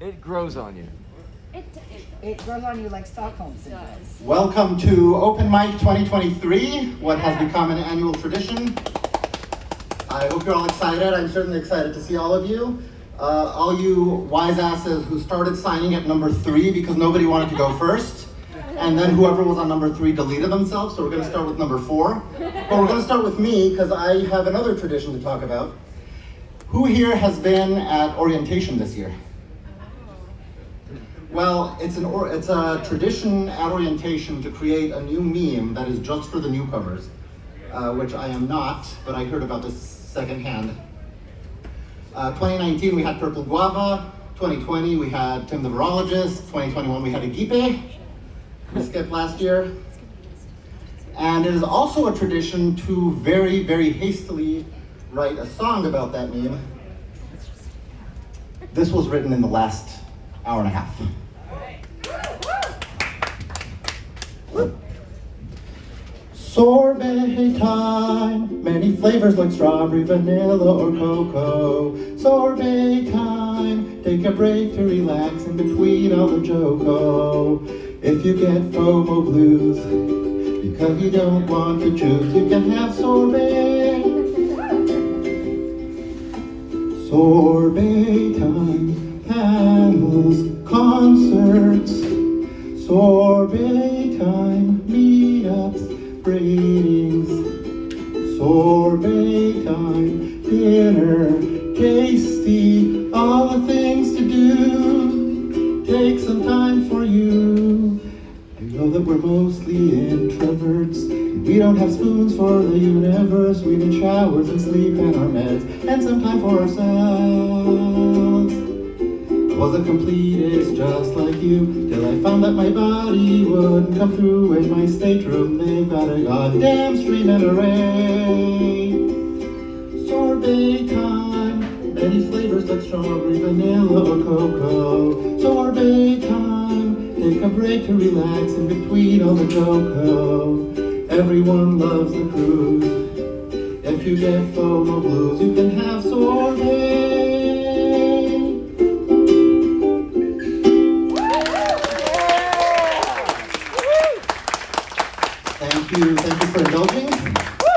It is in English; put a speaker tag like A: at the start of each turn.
A: It grows on you.
B: It, it
C: It grows on you like Stockholm syndrome.
B: does.
D: Welcome to Open Mic 2023, what has become an annual tradition. I hope you're all excited. I'm certainly excited to see all of you. Uh, all you wise asses who started signing at number three because nobody wanted to go first. And then whoever was on number three deleted themselves, so we're going to start with number four. But we're going to start with me because I have another tradition to talk about. Who here has been at orientation this year? Well, it's an or, it's a tradition at orientation to create a new meme that is just for the newcomers, uh, which I am not, but I heard about this secondhand. Uh, 2019 we had Purple Guava, 2020 we had Tim the Virologist, 2021 we had Agipe, we skipped last year. And it is also a tradition to very, very hastily write a song about that meme. This was written in the last hour and a half. Sorbet time, many flavors like strawberry, vanilla, or cocoa. Sorbet time, take a break to relax in between all the JoCo. If you get FOMO blues, because you don't want to choose, you can have. Sorbet Sorbet time, dinner, tasty, all the things to do. Take some time for you. You know that we're mostly introverts. We don't have spoons for the universe. We need showers and sleep and our meds and some time for ourselves. I was a completist just like you till I found that my body wouldn't come through in my stateroom. They've got a goddamn stream and array. Sorbet time, many flavors like strawberry, vanilla, or cocoa. Sorbet time, take a break to relax in between all the JoCo. Everyone loves the cruise. If you get FOMO blues, you can have sorbet Thank you. Thank you for indulging.